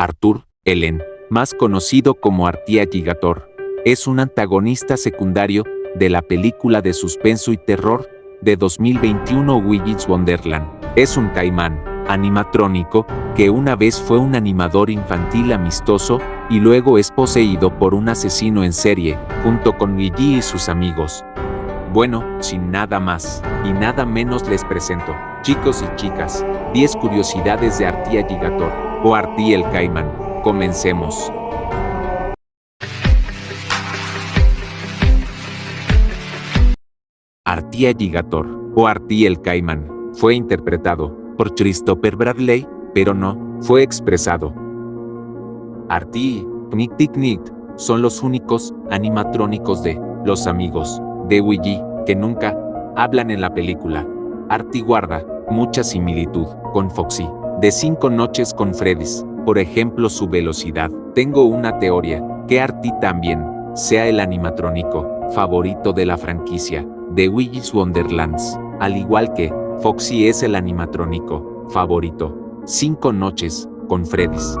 Arthur, Ellen, más conocido como Artia Gigator, es un antagonista secundario de la película de suspenso y terror de 2021 Willy's Wonderland. Es un caimán animatrónico que una vez fue un animador infantil amistoso y luego es poseído por un asesino en serie, junto con Luigi y sus amigos. Bueno, sin nada más y nada menos les presento, chicos y chicas, 10 curiosidades de Artia Gigator, o Arti el Caimán. Comencemos. Artia Gigator, o Arti el Caimán, fue interpretado por Christopher Bradley, pero no fue expresado. Arti y Knick son los únicos animatrónicos de Los Amigos de Ouija que nunca hablan en la película. Arti guarda mucha similitud con Foxy de Cinco Noches con Freddy's, por ejemplo su velocidad. Tengo una teoría, que Arti también sea el animatrónico favorito de la franquicia de Willy's Wonderlands, al igual que Foxy es el animatrónico favorito. Cinco Noches con Freddy's.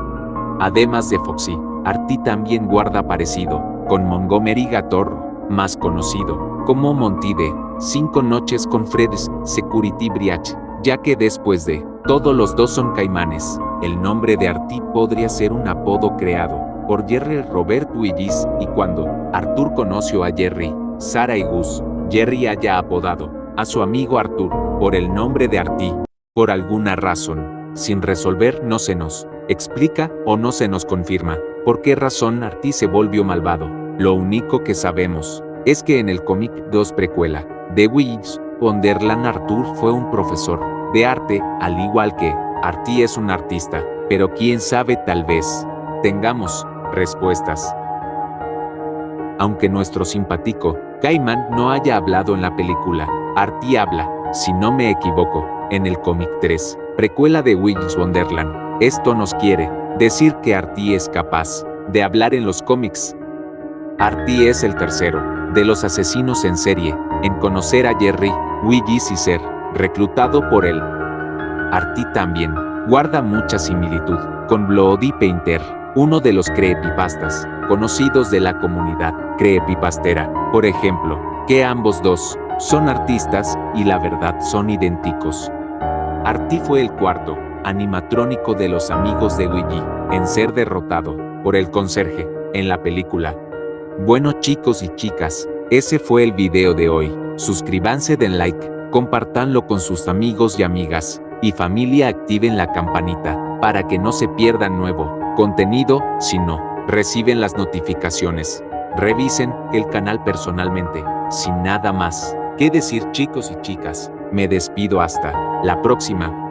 Además de Foxy, Arti también guarda parecido con Montgomery Gatorro, más conocido como Monty de Cinco Noches con Freddy's Security Breach, ya que después de todos los dos son caimanes. El nombre de Artie podría ser un apodo creado por Jerry Robert Willis y cuando Arthur conoció a Jerry, Sara y Gus, Jerry haya apodado a su amigo Arthur por el nombre de Artie. Por alguna razón, sin resolver no se nos explica o no se nos confirma por qué razón Artie se volvió malvado. Lo único que sabemos es que en el cómic 2 precuela de Willis, Wonderland Arthur fue un profesor de arte, al igual que Arti es un artista, pero quién sabe tal vez tengamos respuestas. Aunque nuestro simpático Cayman no haya hablado en la película, Arti habla, si no me equivoco, en el cómic 3, precuela de Willis Wonderland. Esto nos quiere decir que Arti es capaz de hablar en los cómics. Arti es el tercero de los asesinos en serie en conocer a Jerry, Willis y ser reclutado por él. Arti también guarda mucha similitud con Bloody Painter, uno de los creepypastas conocidos de la comunidad creepypastera, por ejemplo, que ambos dos son artistas y la verdad son idénticos. Arti fue el cuarto animatrónico de los amigos de Luigi en ser derrotado por el conserje en la película. Bueno chicos y chicas, ese fue el video de hoy. Suscríbanse, den like Compartanlo con sus amigos y amigas, y familia activen la campanita, para que no se pierdan nuevo contenido, si no, reciben las notificaciones. Revisen el canal personalmente, sin nada más. ¿Qué decir chicos y chicas? Me despido hasta la próxima.